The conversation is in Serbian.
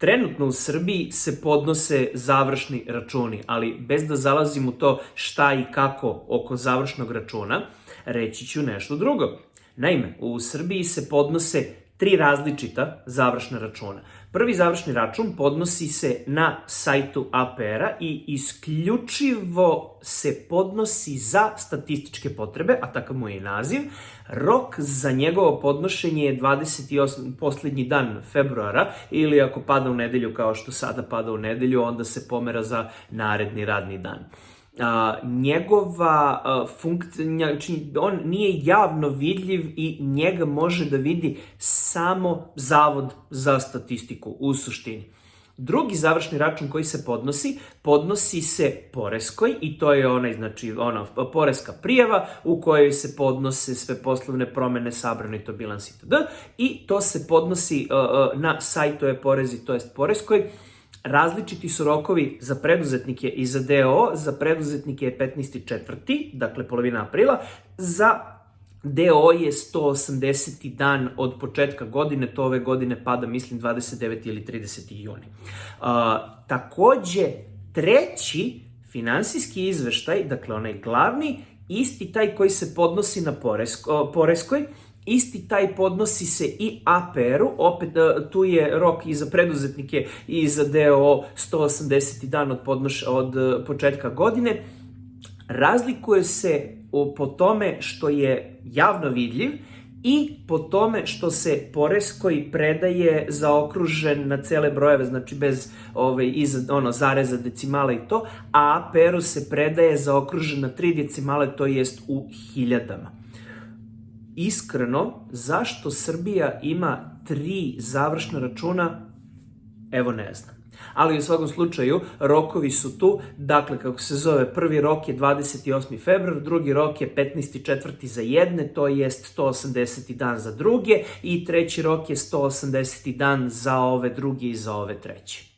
Trenutno u Srbiji se podnose završni računi, ali bez da zalazim u to šta i kako oko završnog računa, reći ću nešto drugo. Naime, u Srbiji se podnose tri različita završna računa. Prvi završni račun podnosi se na sajtu APR-a i isključivo se podnosi za statističke potrebe, a takav mu je i naziv. Rok za njegovo podnošenje je 28. poslednji dan februara ili ako pada u nedelju kao što sada pada u nedelju, onda se pomera za naredni radni dan a, njegova a, funkcija, znači on nije javno vidljiv i njega može da vidi samo Zavod za statistiku u suštini. Drugi završni račun koji se podnosi, podnosi se Poreskoj i to je onaj, znači, ona poreska prijava u kojoj se podnose sve poslovne promene, sabrane to bilans itd. I to se podnosi uh, na je porezi, to jest Poreskoj Različiti su rokovi za preduzetnike i za DO. Za preduzetnike je 15.4., dakle polovina aprila. Za DO je 180. dan od početka godine, to ove godine pada, mislim, 29. ili 30. juni. Uh, takođe, treći finansijski izveštaj, dakle onaj glavni, isti taj koji se podnosi na Poresko, Poreskoj, Isti taj podnosi se i APR-u, opet e, tu je rok i za preduzetnike i za DO 180 dan od, podnoš, od e, početka godine. Razlikuje se po tome što je javno vidljiv i po tome što se poreskoj predaje zaokružen na cele brojeve, znači bez ovaj, iz, ono, zareza, decimala i to, a APR-u se predaje zaokružen na tri decimale, to jest u hiljadama iskreno, zašto Srbija ima tri završna računa, evo ne znam. Ali u svakom slučaju, rokovi su tu, dakle, kako se zove, prvi rok je 28. februar, drugi rok je 15. četvrti za jedne, to jest 180. dan za druge i treći rok je 180. dan za ove druge i za ove treće.